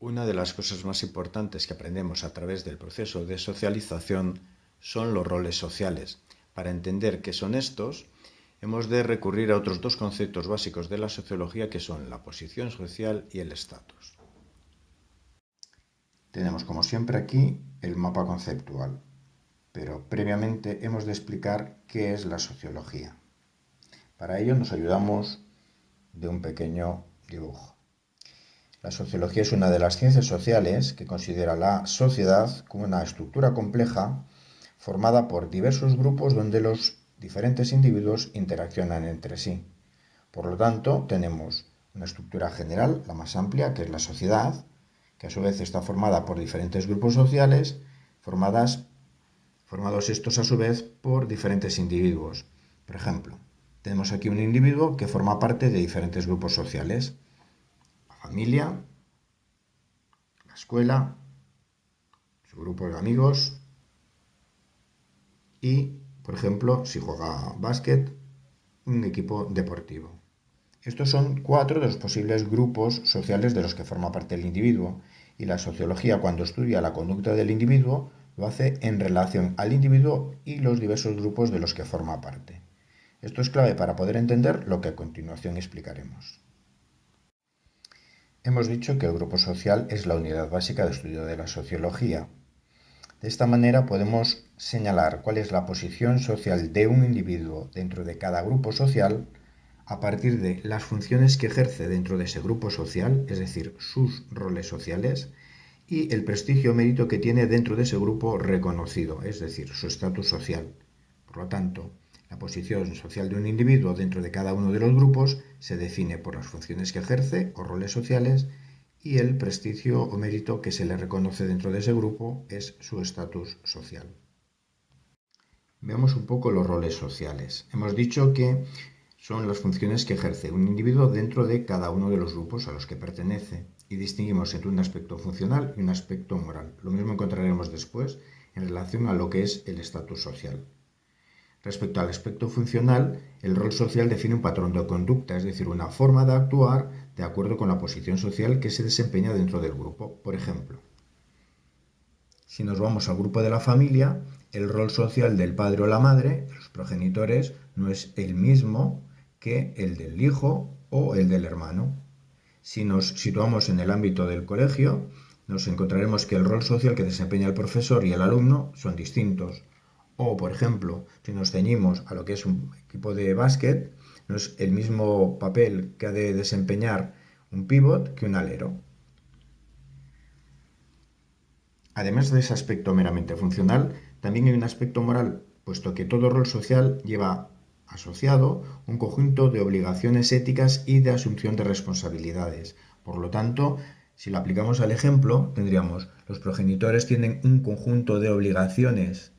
Una de las cosas más importantes que aprendemos a través del proceso de socialización son los roles sociales. Para entender qué son estos, hemos de recurrir a otros dos conceptos básicos de la sociología que son la posición social y el estatus. Tenemos como siempre aquí el mapa conceptual, pero previamente hemos de explicar qué es la sociología. Para ello nos ayudamos de un pequeño dibujo. La sociología es una de las ciencias sociales que considera la sociedad como una estructura compleja formada por diversos grupos donde los diferentes individuos interaccionan entre sí. Por lo tanto, tenemos una estructura general, la más amplia, que es la sociedad, que a su vez está formada por diferentes grupos sociales, formadas, formados estos a su vez por diferentes individuos. Por ejemplo, tenemos aquí un individuo que forma parte de diferentes grupos sociales familia, la escuela, su grupo de amigos y, por ejemplo, si juega básquet, un equipo deportivo. Estos son cuatro de los posibles grupos sociales de los que forma parte el individuo y la sociología cuando estudia la conducta del individuo lo hace en relación al individuo y los diversos grupos de los que forma parte. Esto es clave para poder entender lo que a continuación explicaremos. Hemos dicho que el grupo social es la unidad básica de estudio de la sociología. De esta manera podemos señalar cuál es la posición social de un individuo dentro de cada grupo social a partir de las funciones que ejerce dentro de ese grupo social, es decir, sus roles sociales, y el prestigio o mérito que tiene dentro de ese grupo reconocido, es decir, su estatus social. Por lo tanto, la posición social de un individuo dentro de cada uno de los grupos se define por las funciones que ejerce o roles sociales y el prestigio o mérito que se le reconoce dentro de ese grupo es su estatus social. Veamos un poco los roles sociales. Hemos dicho que son las funciones que ejerce un individuo dentro de cada uno de los grupos a los que pertenece y distinguimos entre un aspecto funcional y un aspecto moral. Lo mismo encontraremos después en relación a lo que es el estatus social. Respecto al aspecto funcional, el rol social define un patrón de conducta, es decir, una forma de actuar de acuerdo con la posición social que se desempeña dentro del grupo. Por ejemplo, si nos vamos al grupo de la familia, el rol social del padre o la madre, los progenitores, no es el mismo que el del hijo o el del hermano. Si nos situamos en el ámbito del colegio, nos encontraremos que el rol social que desempeña el profesor y el alumno son distintos. O, por ejemplo, si nos ceñimos a lo que es un equipo de básquet, no es el mismo papel que ha de desempeñar un pivot que un alero. Además de ese aspecto meramente funcional, también hay un aspecto moral, puesto que todo rol social lleva asociado un conjunto de obligaciones éticas y de asunción de responsabilidades. Por lo tanto, si lo aplicamos al ejemplo, tendríamos los progenitores tienen un conjunto de obligaciones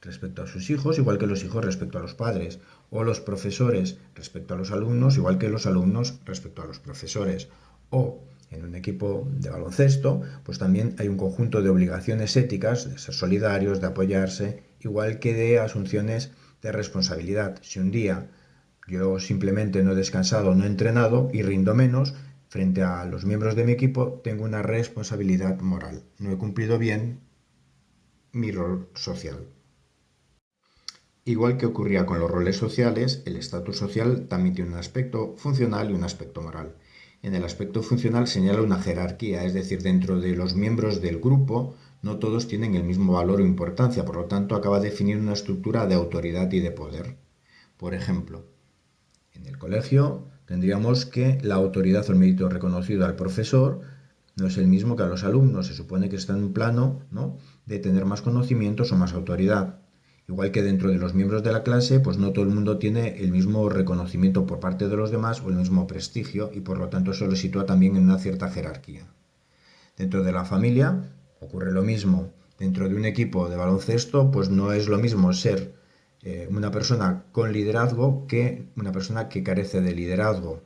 respecto a sus hijos, igual que los hijos respecto a los padres, o los profesores respecto a los alumnos, igual que los alumnos respecto a los profesores, o en un equipo de baloncesto, pues también hay un conjunto de obligaciones éticas, de ser solidarios, de apoyarse, igual que de asunciones de responsabilidad. Si un día yo simplemente no he descansado, no he entrenado y rindo menos, frente a los miembros de mi equipo tengo una responsabilidad moral. No he cumplido bien mi rol social. Igual que ocurría con los roles sociales, el estatus social también tiene un aspecto funcional y un aspecto moral. En el aspecto funcional señala una jerarquía, es decir, dentro de los miembros del grupo no todos tienen el mismo valor o importancia, por lo tanto acaba de definir una estructura de autoridad y de poder. Por ejemplo, en el colegio tendríamos que la autoridad o el mérito reconocido al profesor no es el mismo que a los alumnos, se supone que está en un plano ¿no? de tener más conocimientos o más autoridad. Igual que dentro de los miembros de la clase, pues no todo el mundo tiene el mismo reconocimiento por parte de los demás o el mismo prestigio y por lo tanto eso lo sitúa también en una cierta jerarquía. Dentro de la familia ocurre lo mismo. Dentro de un equipo de baloncesto, pues no es lo mismo ser eh, una persona con liderazgo que una persona que carece de liderazgo.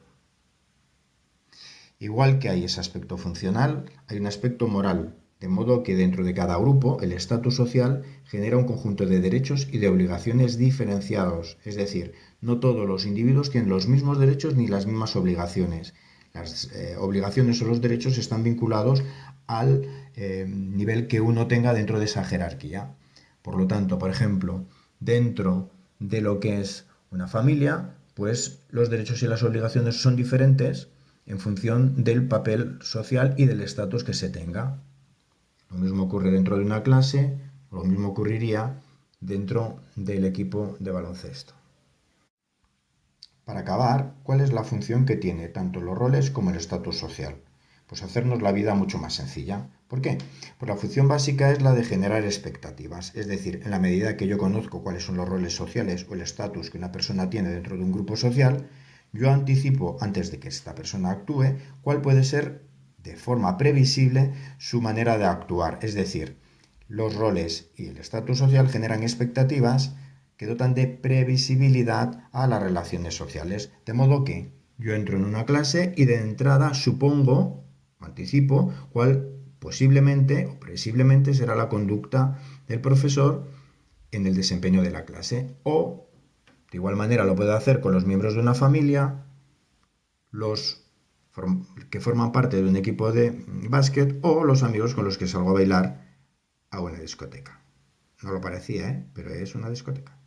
Igual que hay ese aspecto funcional, hay un aspecto moral, de modo que dentro de cada grupo el estatus social genera un conjunto de derechos y de obligaciones diferenciados, es decir, no todos los individuos tienen los mismos derechos ni las mismas obligaciones. Las eh, obligaciones o los derechos están vinculados al eh, nivel que uno tenga dentro de esa jerarquía. Por lo tanto, por ejemplo, dentro de lo que es una familia, pues los derechos y las obligaciones son diferentes en función del papel social y del estatus que se tenga. Lo mismo ocurre dentro de una clase, lo mismo ocurriría dentro del equipo de baloncesto. Para acabar, ¿cuál es la función que tiene tanto los roles como el estatus social? Pues hacernos la vida mucho más sencilla. ¿Por qué? Pues la función básica es la de generar expectativas, es decir, en la medida que yo conozco cuáles son los roles sociales o el estatus que una persona tiene dentro de un grupo social, yo anticipo, antes de que esta persona actúe, cuál puede ser de forma previsible su manera de actuar. Es decir, los roles y el estatus social generan expectativas que dotan de previsibilidad a las relaciones sociales. De modo que yo entro en una clase y de entrada supongo, anticipo, cuál posiblemente o presiblemente será la conducta del profesor en el desempeño de la clase. O, de igual manera, lo puedo hacer con los miembros de una familia, los que forman parte de un equipo de básquet o los amigos con los que salgo a bailar a una discoteca. No lo parecía, ¿eh? pero es una discoteca.